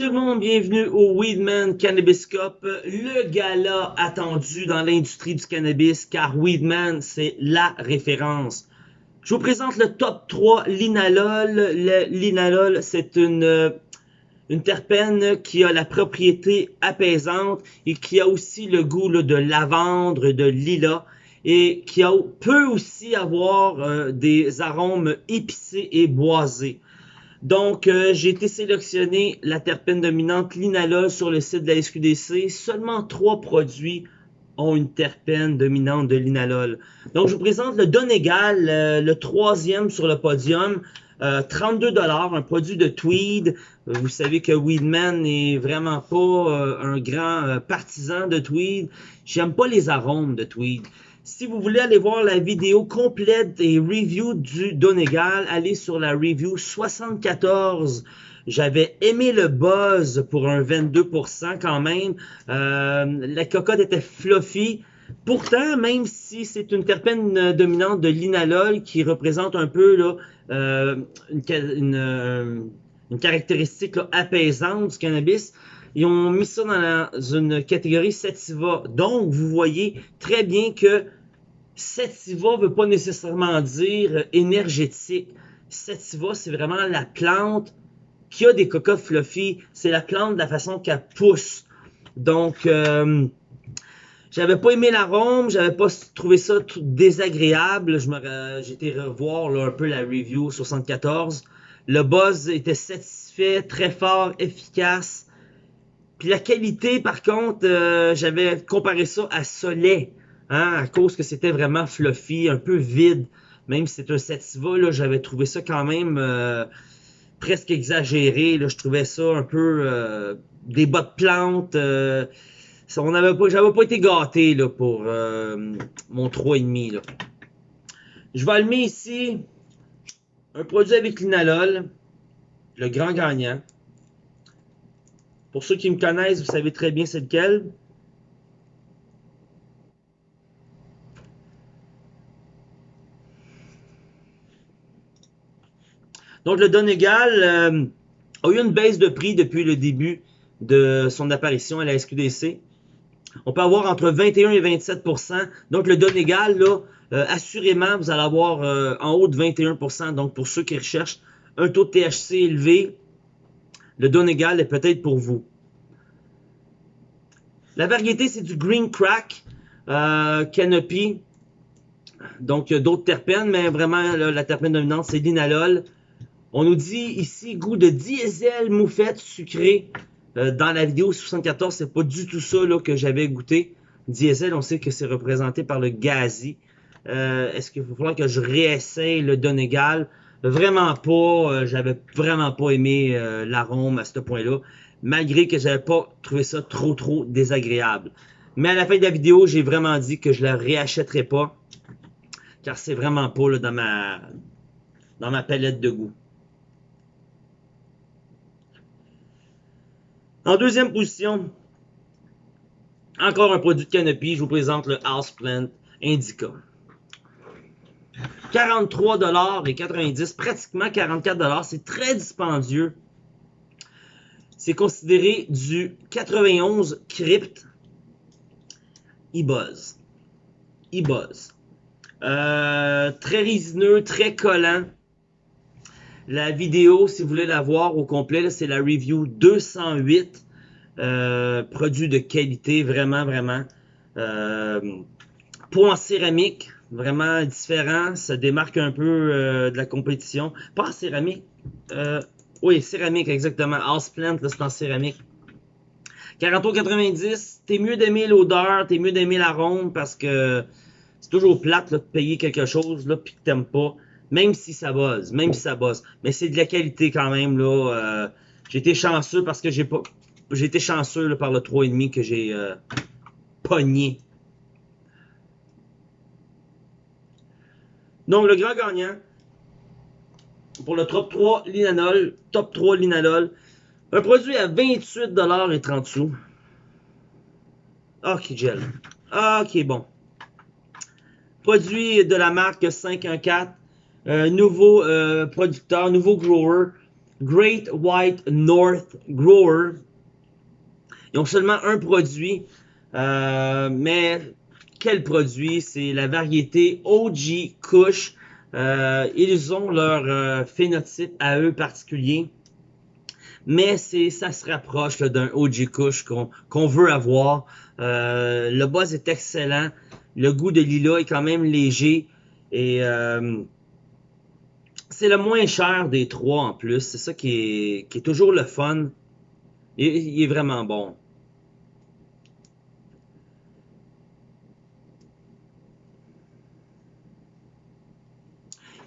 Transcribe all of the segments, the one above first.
tout le monde, bienvenue au Weedman Cannabis Cup, le gala attendu dans l'industrie du cannabis car Weedman c'est la référence. Je vous présente le top 3 linalol. Linalol c'est une, euh, une terpène qui a la propriété apaisante et qui a aussi le goût de lavande, de lilas et qui peut aussi avoir euh, des arômes épicés et boisés. Donc, euh, j'ai été sélectionné la terpène dominante linalol sur le site de la SQDC. Seulement trois produits ont une terpène dominante de linalol. Donc, je vous présente le Donegal, euh, le troisième sur le podium. 32 dollars, un produit de Tweed. Vous savez que Weedman n'est vraiment pas un grand partisan de Tweed. J'aime pas les arômes de Tweed. Si vous voulez aller voir la vidéo complète des reviews du Donegal, allez sur la review 74. J'avais aimé le buzz pour un 22% quand même. Euh, la cocotte était fluffy. Pourtant, même si c'est une terpène dominante de l'inalol qui représente un peu là, euh, une, euh, une, caractéristique apaisante du cannabis, ils ont mis ça dans, une catégorie sativa. Donc, vous voyez très bien que sativa ne veut pas nécessairement dire énergétique. Sativa, c'est vraiment la plante qui a des cocottes fluffy. C'est la plante de la façon qu'elle pousse. Donc, euh, j'avais pas aimé l'arôme, j'avais pas trouvé ça désagréable. J'ai été revoir un peu la review 74. Le buzz était satisfait, très fort, efficace. Puis la qualité, par contre, euh, j'avais comparé ça à Soleil, hein, à cause que c'était vraiment fluffy, un peu vide. Même si c'est un sativa, là, j'avais trouvé ça quand même euh, presque exagéré. Là, je trouvais ça un peu euh, des bas de plantes. on pas, j'avais pas été gâté là, pour mon 3,5. Là. Je vais allumer ici un produit avec l'inalol, le grand gagnant. Pour ceux qui me connaissent, vous savez très bien c'est lequel. Donc le Donegal euh, a eu une baisse de prix depuis le début de son apparition à la SQDC. On peut avoir entre 21 et 27% Donc le Donegal, là, euh, assurément, vous allez avoir euh, en haut de 21% Donc pour ceux qui recherchent un taux de THC élevé, le Donegal est peut-être pour vous. La variété, c'est du Green Crack euh, Canopy. Donc, d'autres terpènes, mais vraiment, la terpène dominante, c'est l'inalol. On nous dit ici goût de diesel moufette sucrée. Euh, dans la vidéo 74, c'est pas du tout ça que j'avais goûté. Diesel, on sait que c'est représenté par le gazi. Euh, est-ce qu'il va falloir que je réessaye le Donegal? Vraiment pas. Euh, j'avais vraiment pas aimé euh, l'arôme à ce point-là. Malgré que j'avais pas trouvé ça trop trop désagréable. Mais à la fin de la vidéo, j'ai vraiment dit que je la réachèterai pas. Car c'est vraiment pas dans ma dans ma palette de goût. En deuxième position, encore un produit de canopy, je vous présente le Houseplant Indica. 43 et 90, pratiquement 44 C'est très dispendieux. C'est considéré du 91 crypt e-buzz. E-buzz. Très résineux, très collant. La vidéo, si vous voulez la voir au complet, c'est la review 208. Euh, produit de qualité, vraiment, vraiment. Euh, en céramique, vraiment différent, ça démarque un peu euh, de la compétition. Pas en céramique. Euh, oui, céramique, exactement. Houseplant, là, c'est en céramique. 40,90, t'es mieux d'aimer l'odeur, t'es mieux d'aimer l'arôme parce que c'est toujours plate là, de payer quelque chose là puis que t'aimes pas, même si ça buzz, même si ça buzz. Mais c'est de la qualité quand même là. Euh, j'ai été chanceux parce que j'ai pas, j'ai été chanceux par le 3,5 que j'ai euh, pogné Donc, le grand gagnant pour le top 3 linanol, top 3 linalol, un produit à 28$ et 30 sous. Ok, gel. Ok, bon. Produit de la marque 514. Euh, nouveau euh, producteur, nouveau grower. Great White North Grower. Ils ont seulement un produit, euh, mais quel produit? C'est la variété OG Kush. Euh, ils ont leur euh, phénotype à eux particulier. Mais c'est ça se rapproche d'un OG Kush qu'on veut avoir. le buzz est excellent. Le goût de lilas est quand même léger. Et c'est le moins cher des trois en plus. C'est ça qui est, qui est toujours le fun. il est vraiment bon.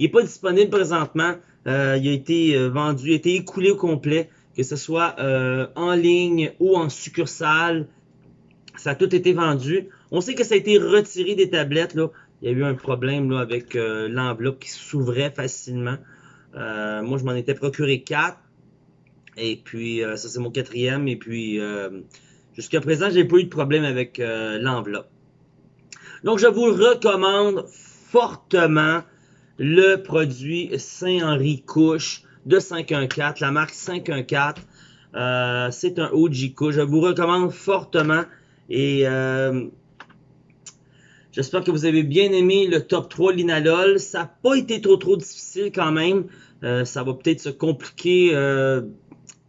Il n'est pas disponible présentement. Euh, il a été euh, vendu, il a été écoulé au complet, que ce soit euh, en ligne ou en succursale. Ça a tout été vendu. On sait que ça a été retiré des tablettes. Là. Il y a eu un problème là, avec l'enveloppe qui s'ouvrait facilement. moi, je m'en étais procuré quatre. Et puis, ça, c'est mon quatrième. Et puis, jusqu'à présent, j'ai pas eu de problème avec l'enveloppe. Donc, je vous recommande fortement le produit Saint-Henri Couche de 514, la marque 514. Euh, c'est un OG Couche. Je vous recommande fortement et euh, j'espère que vous avez bien aimé le top 3 Linalol. Ça n'a pas été trop trop difficile quand même. Euh, ça va peut-être se compliquer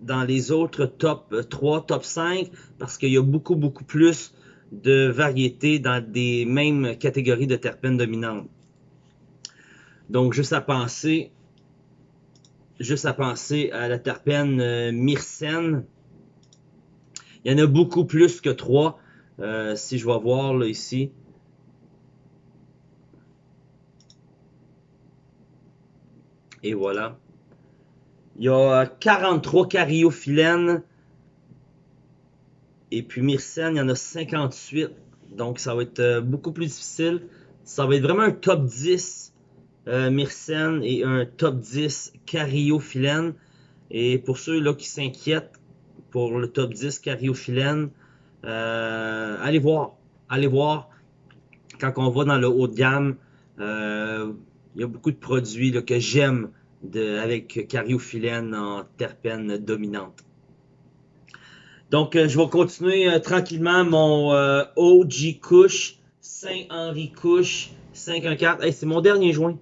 dans les autres top 3, top 5 parce qu'il y a beaucoup beaucoup plus de variétés dans des mêmes catégories de terpènes dominantes. Donc, juste à penser, juste à penser à la terpène euh, myrcène. Il y en a beaucoup plus que trois. Euh, si je vais voir là ici. Et voilà. Il y a 43 cariophyllènes. Et puis myrcène, il y en a 58. Donc ça va être euh, beaucoup plus difficile. Ça va être vraiment un top 10 euh, Myrcène et un top 10 Cariophyllène. Et pour ceux là qui s'inquiètent pour le top 10 Cariophyllène, euh, allez voir. Allez voir. Quand on va dans le haut de gamme, euh, il y a beaucoup de produits que j'aime avec Cariophyllène en terpène dominante. Donc, je vais continuer tranquillement mon OG Couche, Saint-Henri Couche 514. Hey, c'est mon dernier joint.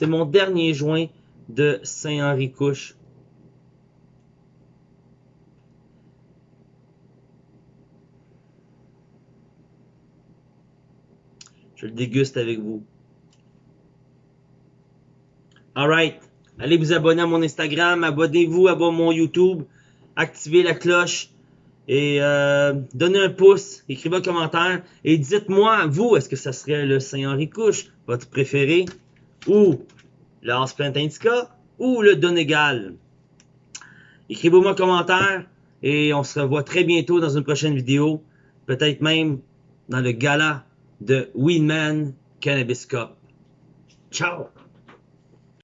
C'est mon dernier joint de Saint-Henri-Couche. Je le déguste avec vous. Alright. Allez vous abonner à mon Instagram, abonnez-vous à mon YouTube, activez la cloche et euh, donnez un pouce, écrivez un commentaire et dites-moi, vous, est-ce que ça serait le Saint-Henri-Couche, votre préféré? Ou le Indica ou le Donegal. Écrivez-moi un commentaire et on se revoit très bientôt dans une prochaine vidéo, peut-être même dans le gala de Winman Cannabis Cup. Ciao!